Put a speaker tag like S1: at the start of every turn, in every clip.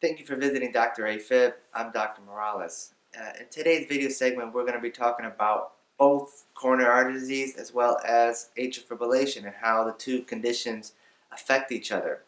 S1: Thank you for visiting Dr. AFib. I'm Dr. Morales. Uh, in today's video segment, we're going to be talking about both coronary artery disease as well as atrial fibrillation and how the two conditions affect each other.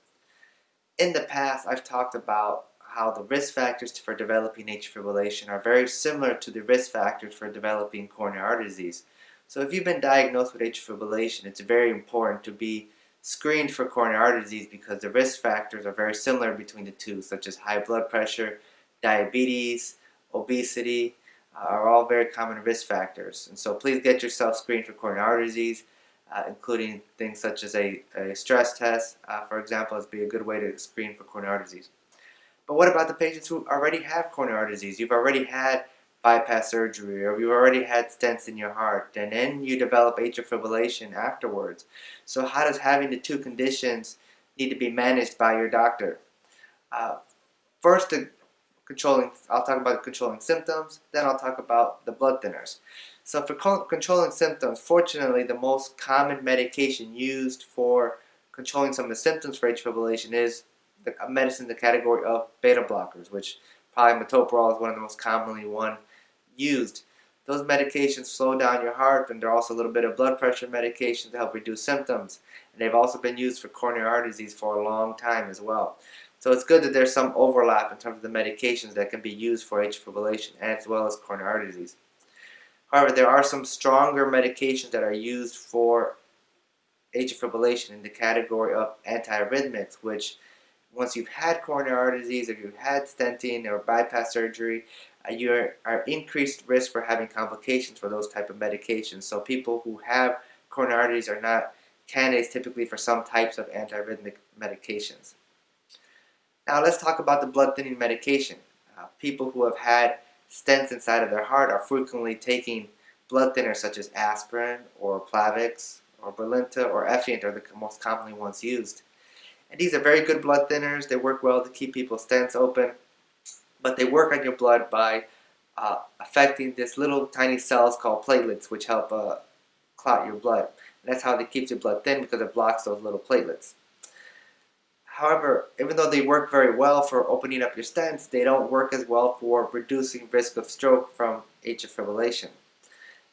S1: In the past, I've talked about how the risk factors for developing atrial fibrillation are very similar to the risk factors for developing coronary artery disease. So if you've been diagnosed with atrial fibrillation, it's very important to be screened for coronary artery disease because the risk factors are very similar between the two, such as high blood pressure, diabetes, obesity, uh, are all very common risk factors. And so please get yourself screened for coronary artery disease, uh, including things such as a, a stress test, uh, for example, is be a good way to screen for coronary artery disease. But what about the patients who already have coronary artery disease? You've already had bypass surgery or you already had stents in your heart and then you develop atrial fibrillation afterwards. So how does having the two conditions need to be managed by your doctor? Uh, first, the controlling, I'll talk about controlling symptoms, then I'll talk about the blood thinners. So for controlling symptoms, fortunately the most common medication used for controlling some of the symptoms for atrial fibrillation is the medicine in the category of beta blockers, which probably metoprolol is one of the most commonly one used. Those medications slow down your heart and they're also a little bit of blood pressure medication to help reduce symptoms. And they've also been used for coronary artery disease for a long time as well. So it's good that there's some overlap in terms of the medications that can be used for atrial fibrillation as well as coronary artery disease. However, there are some stronger medications that are used for atrial fibrillation in the category of antiarrhythmics, which once you've had coronary artery disease, or you've had stenting or bypass surgery, uh, you are increased risk for having complications for those type of medications. So people who have coronary arteries are not candidates typically for some types of antiarrhythmic medications. Now let's talk about the blood thinning medication. Uh, people who have had stents inside of their heart are frequently taking blood thinners such as aspirin or Plavix or Brilinta or Effient are the most commonly ones used. And these are very good blood thinners. They work well to keep people's stents open but they work on your blood by uh, affecting this little tiny cells called platelets which help uh, clot your blood. And that's how they keep your blood thin because it blocks those little platelets. However, even though they work very well for opening up your stents, they don't work as well for reducing risk of stroke from atrial fibrillation.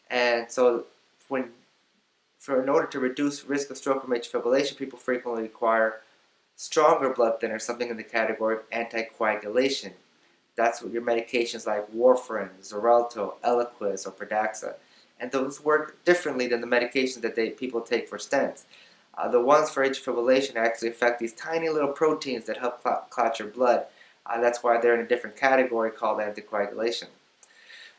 S1: And so when for in order to reduce risk of stroke from atrial fibrillation, people frequently require stronger blood thinners, something in the category of anticoagulation. That's what your medications like warfarin, Xarelto, Eliquis, or Pradaxa. And those work differently than the medications that they, people take for stents. Uh, the ones for atrial fibrillation actually affect these tiny little proteins that help clot, clot your blood. Uh, that's why they're in a different category called anticoagulation.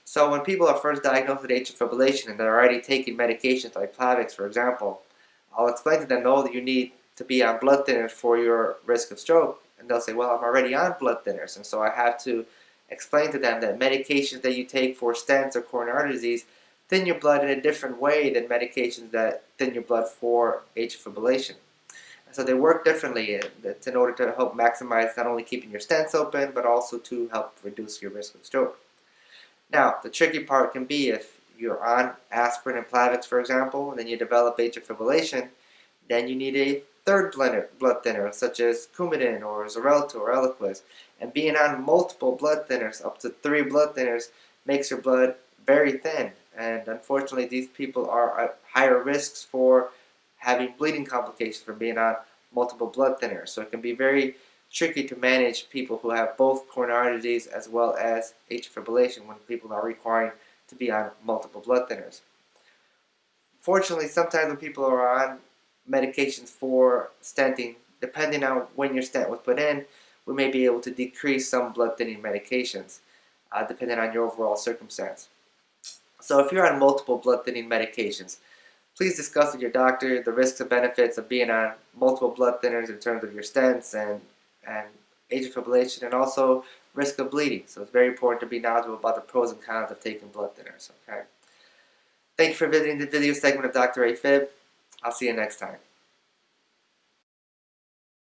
S1: So when people are first diagnosed with atrial fibrillation and they're already taking medications like Plavix, for example, I'll explain to them, no, that you need to be on blood thinners for your risk of stroke and they'll say, well, I'm already on blood thinners. And so I have to explain to them that medications that you take for stents or coronary artery disease thin your blood in a different way than medications that thin your blood for atrial fibrillation. So they work differently. In order to help maximize not only keeping your stents open, but also to help reduce your risk of stroke. Now, the tricky part can be if you're on aspirin and Plavix, for example, and then you develop atrial fibrillation, then you need a third blood thinner, such as Coumadin or Xarelto or Eliquis. And being on multiple blood thinners, up to three blood thinners, makes your blood very thin. And unfortunately, these people are at higher risks for having bleeding complications from being on multiple blood thinners. So it can be very tricky to manage people who have both coronary disease as well as atrial fibrillation when people are requiring to be on multiple blood thinners. Fortunately, sometimes when people are on medications for stenting, depending on when your stent was put in, we may be able to decrease some blood thinning medications, uh, depending on your overall circumstance. So if you're on multiple blood thinning medications, please discuss with your doctor the risks and benefits of being on multiple blood thinners in terms of your stents and, and atrial fibrillation and also risk of bleeding. So it's very important to be knowledgeable about the pros and cons of taking blood thinners. Okay. Thank you for visiting the video segment of Dr. AFib. I'll see you next time.